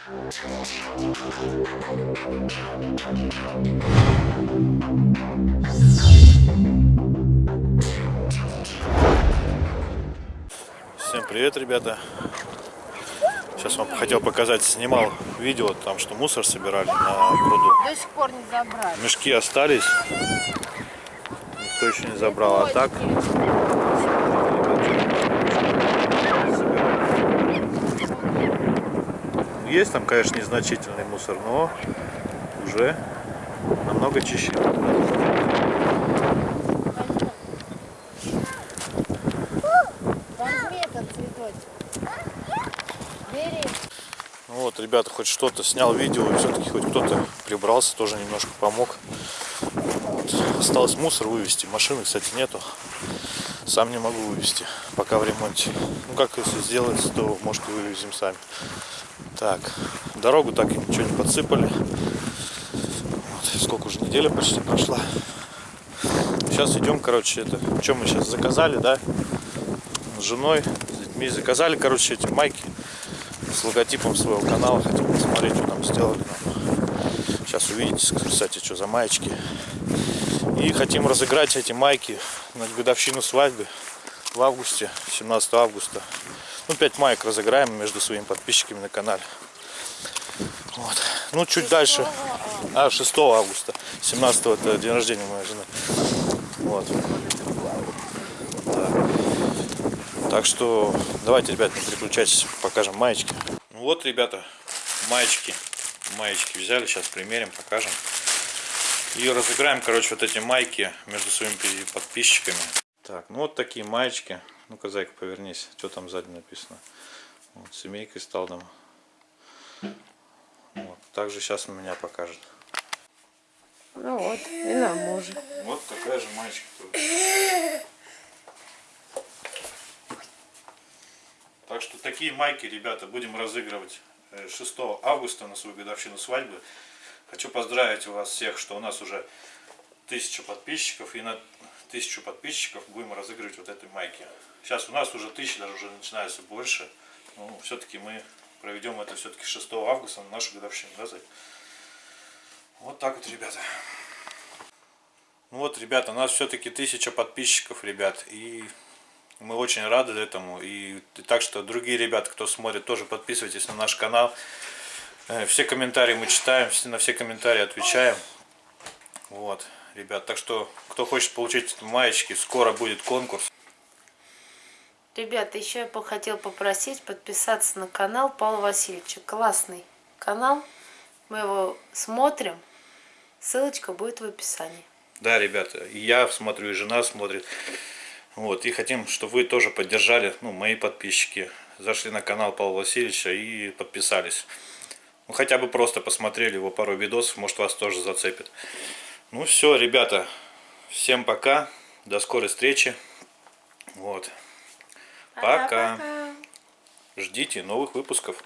Всем привет, ребята! Сейчас вам хотел показать, снимал видео, там что мусор собирали на пруду. До сих пор не забрали. Мешки остались, никто еще не забрал, а так есть там, конечно, незначительный мусор, но уже намного чище. Ну вот, ребята, хоть что-то снял видео, и все-таки хоть кто-то прибрался, тоже немножко помог. Вот. Осталось мусор вывести, машины, кстати, нету. Сам не могу вывести, пока в ремонте. Ну как если сделается, то может вывезем сами. Так, дорогу так и ничего не подсыпали. Вот, сколько уже неделя почти прошла. Сейчас идем, короче, это, что мы сейчас заказали, да, с женой, с детьми заказали, короче, эти майки с логотипом своего канала. Хотим посмотреть, что там сделали. Сейчас увидите, кстати, что за маечки. И хотим разыграть эти майки на годовщину свадьбы в августе, 17 августа. Ну, 5 маек разыграем между своими подписчиками на канале. Вот. Ну, чуть дальше. А, 6 августа. 17 это день рождения моей жены. Вот. Да. Так что давайте, ребят, не переключайтесь, покажем маечки. Ну вот, ребята, маечки. Маечки взяли, сейчас примерим, покажем. И разыграем, короче, вот эти майки между своими подписчиками. Так, ну вот такие маечки. Ну-ка, зайка, повернись. Что там сзади написано? Вот, семейка из Талдома. Вот. Также сейчас у меня покажет. Ну вот, и на мужа. Вот такая же маечка тоже. Так что такие майки, ребята, будем разыгрывать 6 августа на свою годовщину свадьбы. Хочу поздравить вас всех, что у нас уже тысяча подписчиков. И на тысячу подписчиков будем разыгрывать вот этой майки. Сейчас у нас уже тысячи, даже уже начинается больше. Ну, все-таки мы проведем это все-таки 6 августа на нашу годовщину, да? Вот так вот, ребята. Ну вот, ребята, у нас все-таки тысяча подписчиков, ребят. И мы очень рады этому. И так что, другие ребята, кто смотрит, тоже подписывайтесь на наш канал. Э, все комментарии мы читаем, на все комментарии отвечаем. Вот, ребят, так что, кто хочет получить маечки, скоро будет конкурс. Ребята, еще я хотел попросить подписаться на канал Павла Васильевича. Классный канал. Мы его смотрим. Ссылочка будет в описании. Да, ребята, и я смотрю, и жена смотрит. Вот, и хотим, чтобы вы тоже поддержали, ну, мои подписчики. Зашли на канал Павла Васильевича и подписались. Ну, хотя бы просто посмотрели его пару видосов, может вас тоже зацепит. Ну все, ребята, всем пока, до скорой встречи. Вот. Пока. Пока. Ждите новых выпусков.